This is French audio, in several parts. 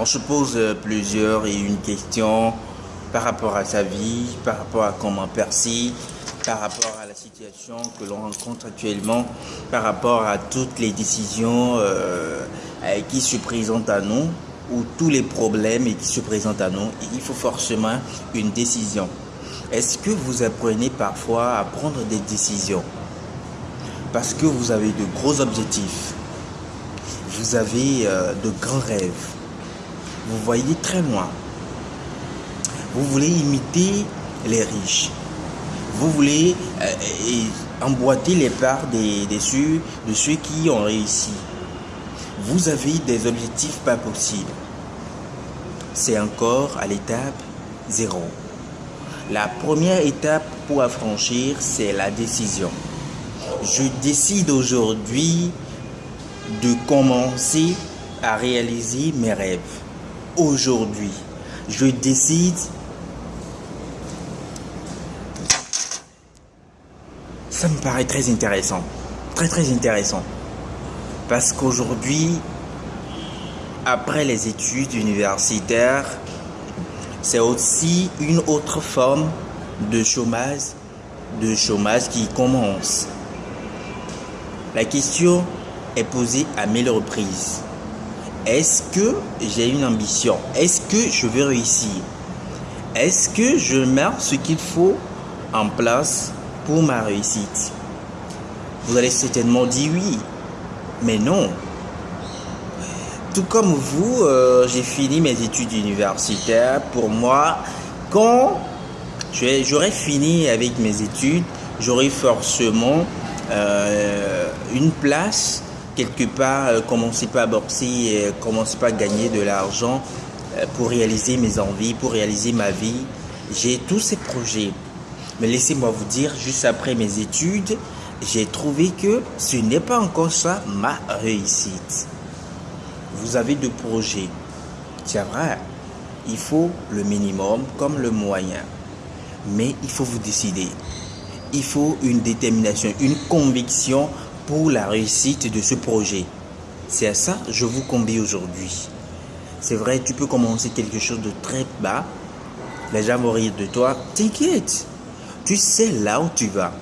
on se pose euh, plusieurs et une question par rapport à sa vie, par rapport à comment percer, par rapport à la situation que l'on rencontre actuellement, par rapport à toutes les décisions euh, qui se présentent à nous ou tous les problèmes qui se présentent à nous. Il faut forcément une décision. Est-ce que vous apprenez parfois à prendre des décisions parce que vous avez de gros objectifs, vous avez euh, de grands rêves, vous voyez très loin. Vous voulez imiter les riches. Vous voulez euh, emboîter les parts des, des ceux, de ceux qui ont réussi. Vous avez des objectifs pas possibles. C'est encore à l'étape zéro. La première étape pour affranchir, c'est la décision. Je décide aujourd'hui de commencer à réaliser mes rêves aujourd'hui. Je décide ça me paraît très intéressant. Très très intéressant. Parce qu'aujourd'hui, après les études universitaires, c'est aussi une autre forme de chômage, de chômage qui commence. La question est posée à mille reprises. Est-ce que j'ai une ambition? Est-ce que je veux réussir? Est-ce que je mets ce qu'il faut en place pour ma réussite? Vous allez certainement dire oui, mais non. Tout comme vous, euh, j'ai fini mes études universitaires. Pour moi, quand j'aurais fini avec mes études, j'aurais forcément euh, une place quelque part, euh, commencer pas à boxer, et commencer pas à gagner de l'argent euh, pour réaliser mes envies, pour réaliser ma vie. J'ai tous ces projets. Mais laissez-moi vous dire, juste après mes études, j'ai trouvé que ce n'est pas encore ça ma réussite. Vous avez deux projets. C'est vrai, il faut le minimum comme le moyen. Mais il faut vous décider. Il faut une détermination, une conviction pour la réussite de ce projet. C'est à ça que je vous convie aujourd'hui. C'est vrai, tu peux commencer quelque chose de très bas. Les gens vont rire de toi. T'inquiète. Tu sais là où tu vas.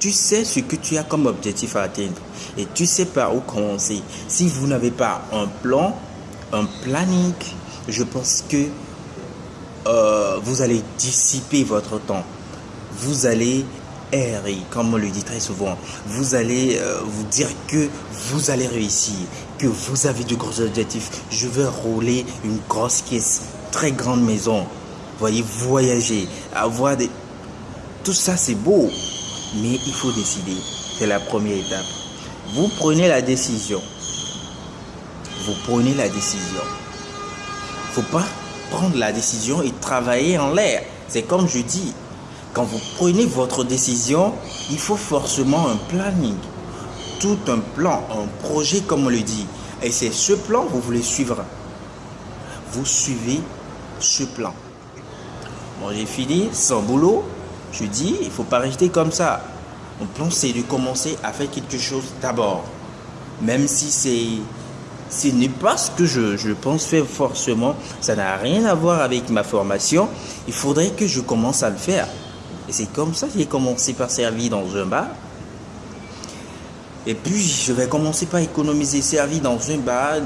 Tu sais ce que tu as comme objectif à atteindre. Et tu sais par où commencer. Si vous n'avez pas un plan, un planning, je pense que euh, vous allez dissiper votre temps. Vous allez et comme on le dit très souvent. Vous allez euh, vous dire que vous allez réussir, que vous avez de gros objectifs. Je veux rouler une grosse caisse, très grande maison. Voyez, voyager, avoir des... Tout ça, c'est beau. Mais il faut décider. C'est la première étape. Vous prenez la décision. Vous prenez la décision. faut pas prendre la décision et travailler en l'air. C'est comme je dis, quand vous prenez votre décision, il faut forcément un planning. Tout un plan, un projet comme on le dit. Et c'est ce plan que vous voulez suivre. Vous suivez ce plan. Bon, j'ai fini, sans boulot. Je dis, il faut pas rester comme ça. Mon plan, c'est de commencer à faire quelque chose d'abord. Même si c'est ce n'est pas ce que je, je, pense faire forcément, ça n'a rien à voir avec ma formation, il faudrait que je commence à le faire. Et c'est comme ça que j'ai commencé par servir dans un bar. Et puis, je vais commencer par économiser. Servir dans un bar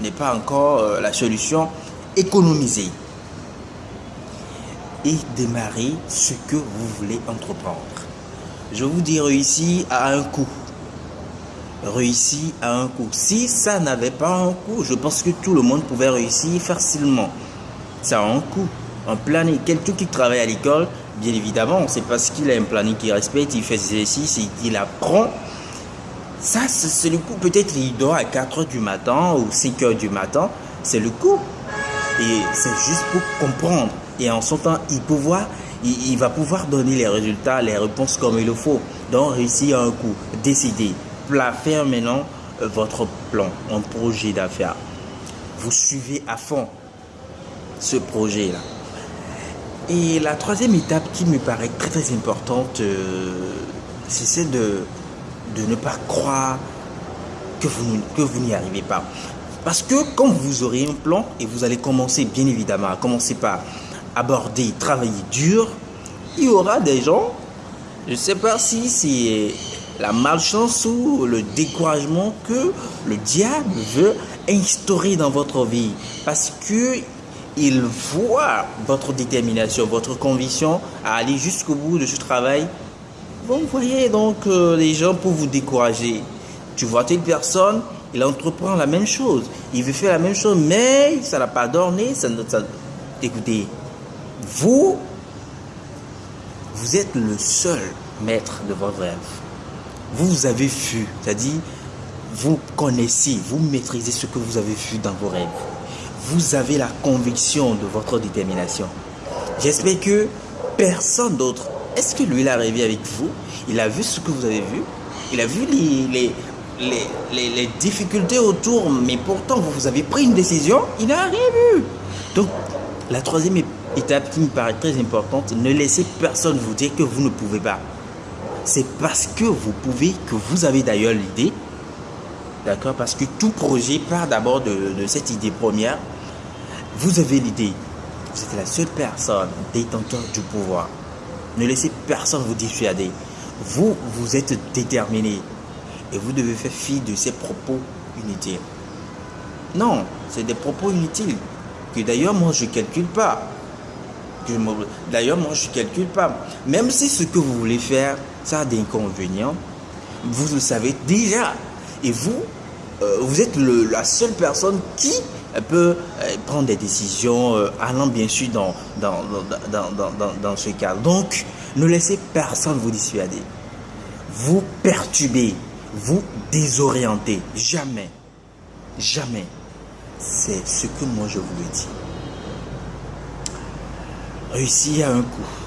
n'est pas encore euh, la solution. Économiser. Et démarrer ce que vous voulez entreprendre. Je vous dis réussir à un coup. Réussir à un coup. Si ça n'avait pas un coup, je pense que tout le monde pouvait réussir facilement. Ça a un coup. Un plan, quelqu'un qui travaille à l'école, Bien évidemment, c'est parce qu'il a un planning qu'il respecte, il fait ses exercices qu'il apprend. Ça, c'est le coup. Peut-être il dort à 4 h du matin ou 5 h du matin. C'est le coup. Et c'est juste pour comprendre. Et en son temps, il, il, va pouvoir donner les résultats, les réponses comme il le faut. Donc, réussir un coup. Décider. Faire maintenant euh, votre plan, un projet d'affaires. Vous suivez à fond ce projet-là. Et la troisième étape qui me paraît très très importante, euh, c'est celle de, de ne pas croire que vous, que vous n'y arrivez pas. Parce que quand vous aurez un plan et vous allez commencer bien évidemment à commencer par aborder, travailler dur, il y aura des gens, je ne sais pas si c'est la malchance ou le découragement que le diable veut instaurer dans votre vie. Parce que il voit votre détermination, votre conviction à aller jusqu'au bout de ce travail. Vous voyez donc euh, les gens pour vous décourager. Tu vois telle personne, il entreprend la même chose. Il veut faire la même chose, mais ça n'a pas donné. Ça... Écoutez, vous, vous êtes le seul maître de votre rêve. Vous avez vu, c'est-à-dire, vous connaissez, vous maîtrisez ce que vous avez vu dans vos rêves. Vous avez la conviction de votre détermination. J'espère que personne d'autre, est-ce que lui, il a rêvé avec vous? Il a vu ce que vous avez vu? Il a vu les, les, les, difficultés autour, mais pourtant vous avez pris une décision, il n'a rien vu. Donc, la troisième étape qui me paraît très importante, ne laissez personne vous dire que vous ne pouvez pas. C'est parce que vous pouvez que vous avez d'ailleurs l'idée. D'accord Parce que tout projet part d'abord de, cette idée première. Vous avez l'idée. Vous êtes la seule personne détenteur du pouvoir. Ne laissez personne vous dissuader. Vous, vous êtes déterminé. Et vous devez faire fi de ces propos inutiles. Non, c'est des propos inutiles. Que d'ailleurs, moi, je ne calcule pas. D'ailleurs, moi, je ne calcule pas. Même si ce que vous voulez faire, ça a des inconvénients, vous le savez déjà. Et vous, euh, vous êtes la seule personne qui peut euh, prendre des décisions euh, allant bien sûr dans, dans, dans, dans, dans ce cadre. Donc, ne laissez personne vous dissuader. Vous perturber, vous désorienter. Jamais. Jamais. C'est ce que moi je vous le dis. Réussir à un coup.